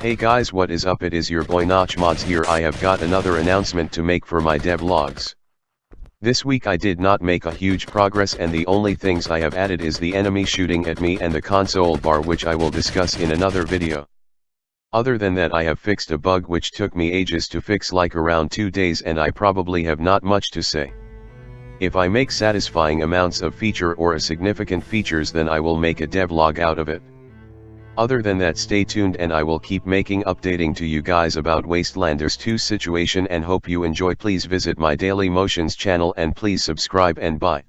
Hey guys what is up it is your boy Notch Mods here I have got another announcement to make for my devlogs. This week I did not make a huge progress and the only things I have added is the enemy shooting at me and the console bar which I will discuss in another video. Other than that I have fixed a bug which took me ages to fix like around 2 days and I probably have not much to say. If I make satisfying amounts of feature or a significant features then I will make a devlog out of it. Other than that stay tuned and I will keep making updating to you guys about Wastelanders 2 situation and hope you enjoy please visit my Daily Motions channel and please subscribe and bye.